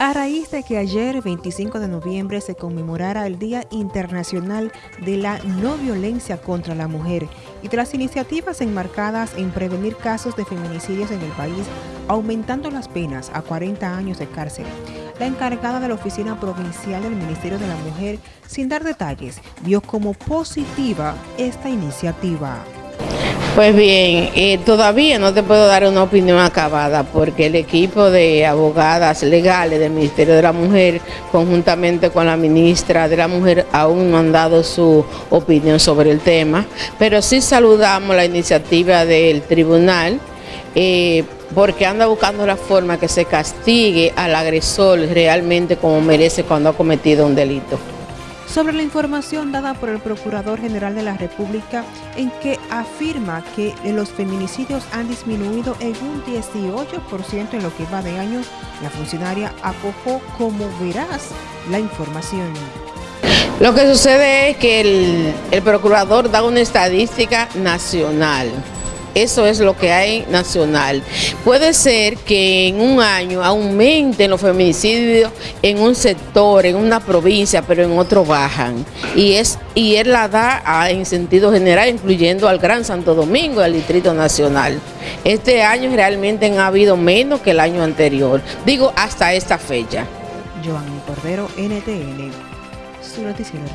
A raíz de que ayer, 25 de noviembre, se conmemorara el Día Internacional de la No Violencia contra la Mujer y de las iniciativas enmarcadas en prevenir casos de feminicidios en el país, aumentando las penas a 40 años de cárcel, la encargada de la Oficina Provincial del Ministerio de la Mujer, sin dar detalles, vio como positiva esta iniciativa. Pues bien, eh, todavía no te puedo dar una opinión acabada porque el equipo de abogadas legales del Ministerio de la Mujer, conjuntamente con la ministra de la Mujer, aún no han dado su opinión sobre el tema, pero sí saludamos la iniciativa del tribunal eh, porque anda buscando la forma que se castigue al agresor realmente como merece cuando ha cometido un delito sobre la información dada por el Procurador General de la República en que afirma que los feminicidios han disminuido en un 18% en lo que va de año, la funcionaria acojó como verás la información. Lo que sucede es que el, el Procurador da una estadística nacional eso es lo que hay nacional. Puede ser que en un año aumenten los feminicidios en un sector, en una provincia, pero en otro bajan. Y, es, y él la da en sentido general, incluyendo al Gran Santo Domingo al Distrito Nacional. Este año realmente han habido menos que el año anterior. Digo, hasta esta fecha. Cordero, NTN, su regional.